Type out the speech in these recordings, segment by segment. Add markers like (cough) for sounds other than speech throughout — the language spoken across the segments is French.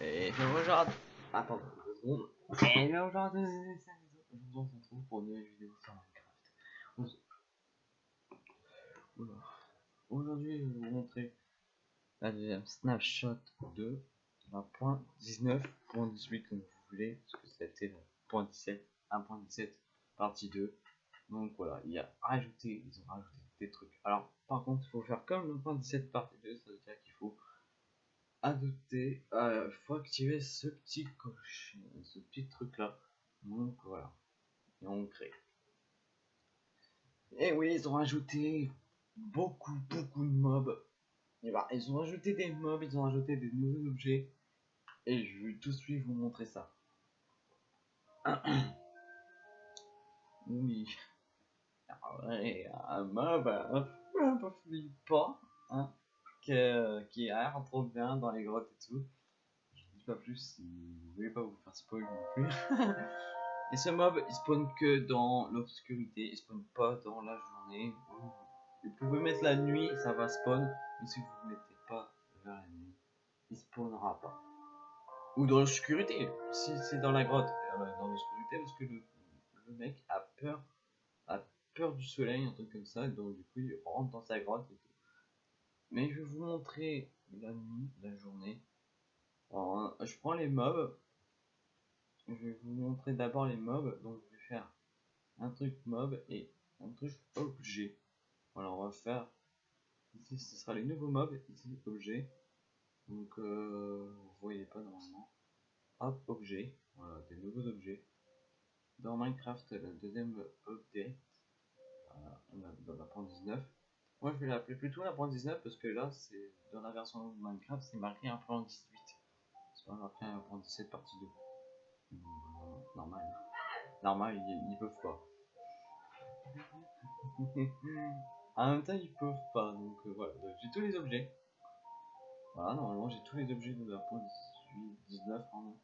Et aujourd'hui... Attends, deux secondes. Et aujourd'hui, on se retrouve pour une nouvelle vidéo sur Minecraft. Aujourd'hui, je vais vous montrer la deuxième snapshot de la point 19.18 comme vous voulez, parce que c'était le point 17, 1.17 partie 2. Donc voilà, il y a rajouté, ils ont rajouté des trucs. Alors, par contre, il faut faire comme le point 17 partie 2, ça veut dire qu'il faut adopter, euh, faut activer ce petit coche, ce petit truc là. Donc voilà, et on crée. Et oui, ils ont rajouté beaucoup, beaucoup de mobs. Et bah, ils ont rajouté des mobs, ils ont rajouté des nouveaux objets. Et je vais tout de suite vous montrer ça. (clears throat) oui. Ah un mob un peu, un peu flippant, hein, que, qui l'air trop bien dans les grottes et tout. Je dis pas plus si vous voulez pas vous faire spoil non plus. (laughs) et ce mob, il spawn que dans l'obscurité, il spawn pas dans la journée. Vous pouvez mettre la nuit, ça va spawn, mais si vous ne mettez pas vers la nuit, il spawnera pas. Ou dans l'obscurité, si c'est dans la grotte, euh, dans l'obscurité, parce que le, mec a peur, a peur du soleil, un truc comme ça, donc du coup il rentre dans sa grotte et. Mais je vais vous montrer la nuit, la journée. Alors, je prends les mobs. Je vais vous montrer d'abord les mobs. Donc je vais faire un truc mob et un truc objet. Voilà, on va faire. Ici, ce sera les nouveaux mobs. Ici, objet. Donc, euh, vous voyez pas normalement. Hop, objet. Voilà, des nouveaux objets. Dans Minecraft, la deuxième update. Voilà, dans la point 19. Moi, je vais l'appeler plutôt la point 19 parce que là, c'est dans la version de Minecraft, c'est marqué un point 18. C'est pas marqué un point 17 partie 2. Normal. Normal, ils, ils peuvent pas. (laughs) en même temps, ils peuvent pas. Donc euh, voilà, j'ai tous les objets. Voilà, normalement, j'ai tous les objets de la point 18, 19 en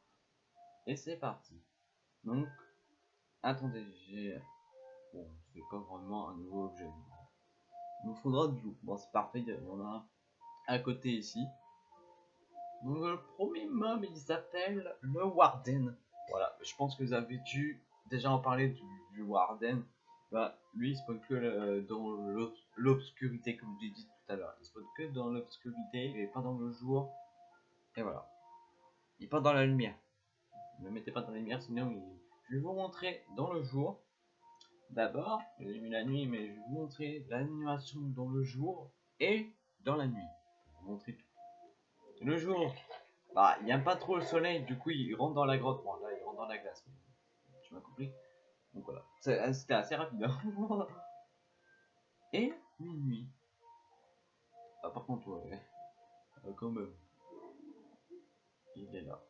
Et c'est parti. Donc, attendez, j'ai. Bon, c'est pas vraiment un nouveau objet. Il nous faudra de l'eau. Bon, c'est parfait, il y en a un à côté ici. Donc, le premier mob, il s'appelle le Warden. Voilà, je pense que vous avez dû déjà en parler du, du Warden. Bah, lui, il spawn que euh, dans l'obscurité, comme j'ai dit tout à l'heure. Il spawn que dans l'obscurité, est pas dans le jour. Et voilà. Il pas dans la lumière. Ne mettez pas dans la lumière, sinon il... je vais vous montrer dans le jour. D'abord, j'ai mis la nuit, mais je vais vous montrer l'animation dans le jour et dans la nuit. Je vais vous montrer tout. Le jour, bah, il a pas trop le soleil, du coup, il rentre dans la grotte. Bon, là, il rentre dans la glace. Tu m'as compris Donc voilà, c'était assez rapide. Hein. (laughs) et minuit. Ah, par contre, ouais, euh, quand même, il est là.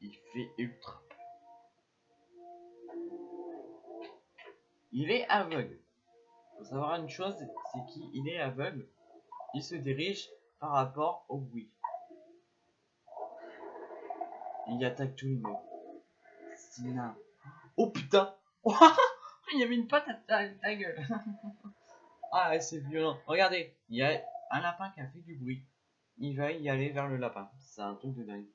Il fait ultra Il est aveugle. Faut savoir une chose, c'est qu'il est aveugle. Il se dirige par rapport au bruit. Il attaque tout le monde. Sina. Oh putain (laughs) Il y avait une patte à ta, gueule. (laughs) ah c'est violent. Regardez, il y a un lapin qui a fait du bruit. Il va y aller vers le lapin. C'est un truc de dingue.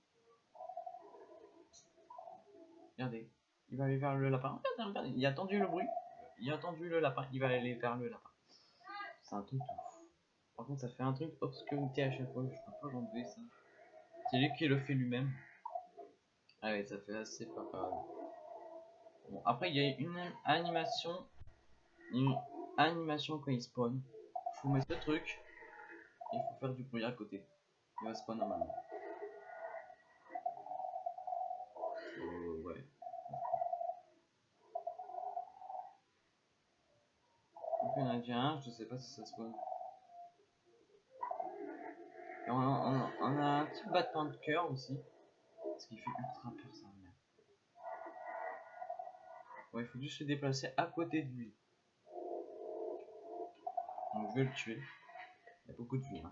Regardez. Il va aller vers le lapin. Regardez, regardez. Il a tendu le bruit il a entendu le lapin, il va aller vers le lapin. C'est un truc ouf. Par contre, ça fait un truc obscurité à chaque fois, je peux pas l'enlever ça. C'est lui qui le fait lui-même. Allez, ça fait assez pas Bon, après, il y a une animation. Une animation quand il spawn. Faut mettre ce truc. Il faut faire du bruit à côté. Il va spawn normalement. En a je sais pas si ça spawn. Et on, a, on, un petit battement de cœur aussi. Ce qui fait ultra peur ça. Il faut juste se déplacer à côté de lui. Je vais le tuer. Il y a beaucoup de vie. Hein.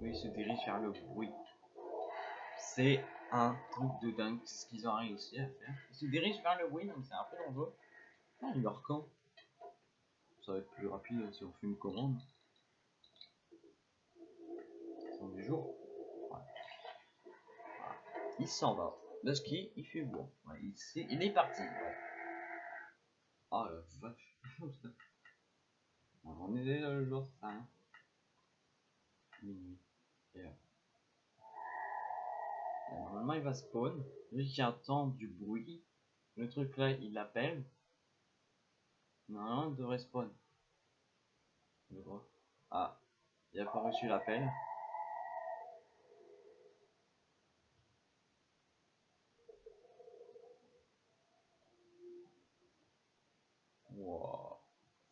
Oui, il se dirige vers le bruit. C'est un truc de dingue, ce qu'ils ont réussi à faire. Ils se dirigent vers le bruit, donc c'est un peu dangereux. Ah, leur camp. ça va être plus rapide si on fait une commande. C'est du jour. Il s'en va. Le ski, il fait bon. il, est, il, est, parti. Oh la vache. (laughs) on est déjà le jour 5. Minuit. Normalement, il va spawn. Vu qu'il entend du bruit, le truc là, il appelle. Non, il devrait spawn. Ah, il a pas reçu l'appel.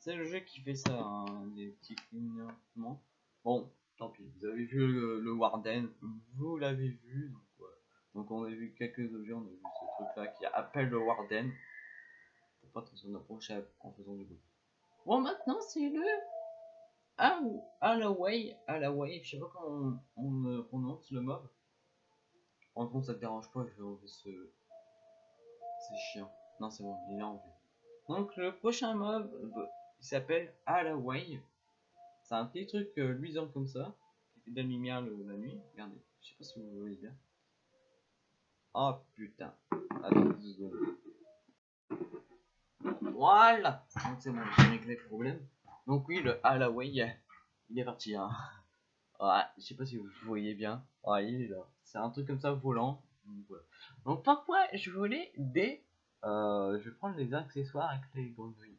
C'est le jeu qui fait ça, hein, des petits clignotements. Bon, tant pis, vous avez vu le, Warden, vous l'avez vu, donc on a vu quelques objets, on a vu ce truc là qui appelle le Warden. Faut pas trop s'en approcher en faisant du bruit. Bon maintenant c'est le ah, Allaway, Allaway, je sais pas comment on, prononce le mob. En compte ça te dérange pas, je vais enlever ce... C'est chiant. Non c'est bon, il est enlevé. Donc le prochain mob, euh, il s'appelle Allaway. C'est un petit truc euh, luisant comme ça, qui fait de la lumière la nuit. Regardez, je sais pas si vous voyez bien. Oh putain. Voilà Donc c'est bon, j'ai réglé le problème. Donc oui, le Allaway, il est parti. Hein. Ouais, je sais pas si vous voyez bien. Ouais, il est là. C'est un truc comme ça volant. Donc pourquoi je voulais des... Euh, je vais prendre les accessoires avec les grenouilles.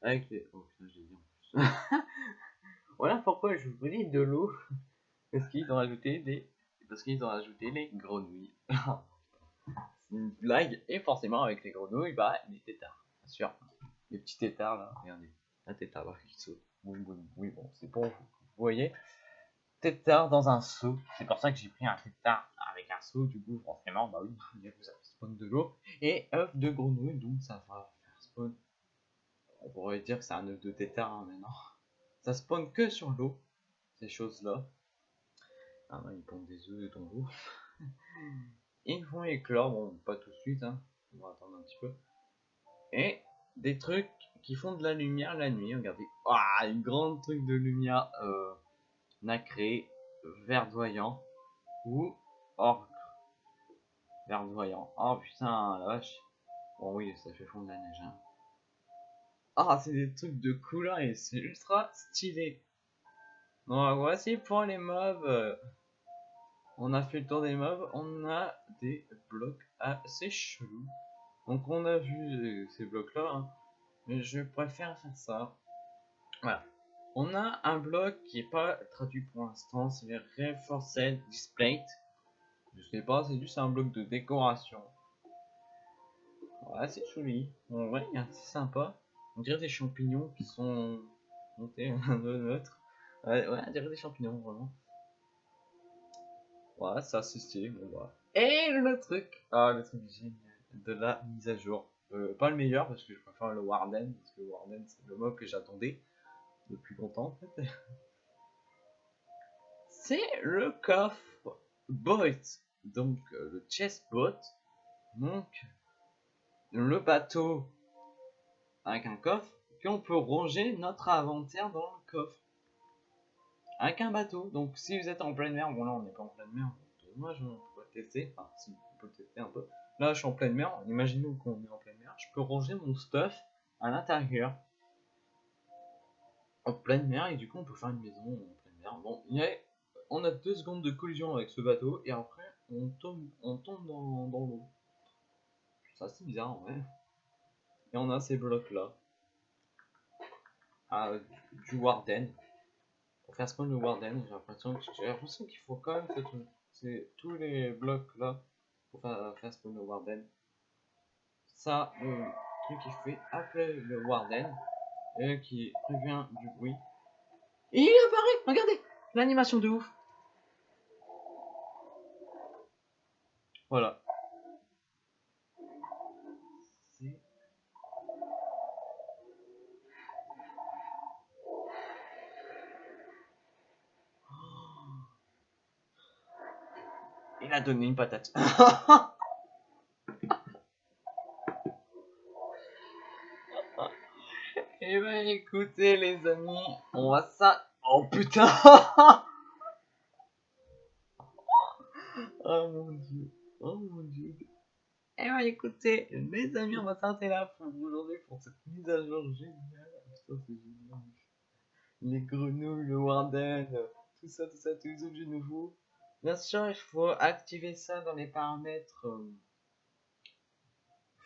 Avec les... Oh putain, j'ai dit en plus. (laughs) voilà pourquoi je voulais de l'eau. Parce qu'ils ont rajouté des... Parce qu'ils ont rajouté les grenouilles. (laughs) Une blague. Et forcément avec les grenouilles, bah les tétards. Bien sûr. Les petits tétards là, regardez. Un tétard là qui saute. Oui, oui, oui, bon, c'est pour vous. Voyez Tétard dans un seau. C'est pour ça que j'ai pris un tétard avec un seau. Du coup, forcément, bah oui, vous avez spawn de l'eau. Et œuf de grenouille, donc ça va faire spawn on pourrait dire que c'est un œuf de tétard hein, mais non. Ça spawn que sur l'eau, ces choses-là. Ah bah ils pondent des œufs dans l'eau. (laughs) ils vont éclore, bon pas tout de suite, hein. on va attendre un petit peu. Et des trucs qui font de la lumière la nuit, regardez. Ah, une grande truc de lumière euh, nacré, verdoyant ou orc verdoyant. Oh putain, la vache. Bon oui, ça fait fondre la neige. Hein. Ah, c'est des trucs de couleur et c'est ultra stylé. Donc voici pour les mobs. On a fait le tour des mobs. On a des blocs assez chelous. Donc on a vu ces blocs là. Hein. Mais je préfère faire ça. Voilà. On a un bloc qui est pas traduit pour l'instant. C'est le Reinforced Display. Je sais pas, c'est juste un bloc de décoration. Ouais, c'est joli. En vrai, c'est sympa. On dirait des champignons qui sont montés de neutre. Ouais, ouais, on dirait des champignons, vraiment. Ouais, c'est assez stylé, bon bah. Et le truc, ah, le truc génial de la mise à jour. Euh, pas le meilleur parce que je préfère le Warden, parce que le Warden c'est le mob que j'attendais depuis longtemps en fait. (laughs) c'est le coffre bot, donc euh, le chest bot, donc le bateau avec un coffre, puis on peut ranger notre inventaire dans le coffre. Avec un bateau. Donc si vous êtes en pleine mer, bon là on n'est pas en pleine mer, moi je pourrais tester, enfin si on peut tester un peu. Là je suis en pleine mer, imaginez qu'on est en pleine mer, je peux ranger mon stuff à l'intérieur. En pleine mer et du coup on peut faire une maison en pleine mer. Bon, on a deux secondes de collision avec ce bateau et après on tombe, on tombe dans, dans l'eau. C'est assez bizarre en vrai. Et on a ces blocs là. Ah, du Warden. Le Warden, j'ai l'impression qu'il faut quand même tous les blocs là pour faire, faire spawn le Warden. Ça, le truc qui fait appeler le Warden et qui prévient du bruit. Il apparaît, regardez, l'animation de ouf. Voilà. Il a donné une patate. Et (laughs) eh ben écoutez les amis, on va ça... Oh putain (laughs) Oh mon dieu, oh mon dieu. Eh ben écoutez, les amis, on va s'arrêter là pour aujourd'hui pour cette mise à jour géniale. Génial. Les grenouilles, le warden, tout ça, tout ça, tous les objets nouveaux. Bien sûr, il faut activer ça dans les paramètres. euh,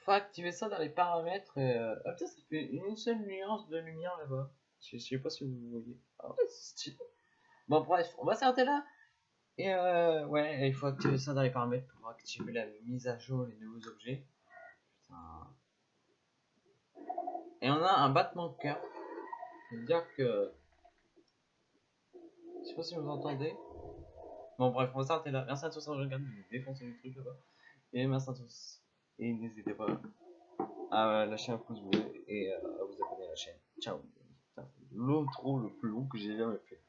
faut activer ça dans les paramètres. Euh... Ah putain, ça fait une seule nuance de lumière là-bas. Je, sais pas si vous voyez. Ah ouais, c'est stylé. Bon, bref, on va s'arrêter là. Et euh, ouais, il faut activer ça dans les paramètres pour activer la mise à jour, les nouveaux objets. Putain. Et on a un battement de cœur. Ça veut dire que. Je sais pas si vous entendez. Bon, bref, on va s'arrêter là. Merci à tous d'avoir regardé, je vais défoncer le truc là-bas. Et merci à tous. Et n'hésitez pas à lâcher un pouce bleu et euh, à vous abonner à la chaîne. Ciao. Putain, L'intro le plus long que j'ai jamais fait.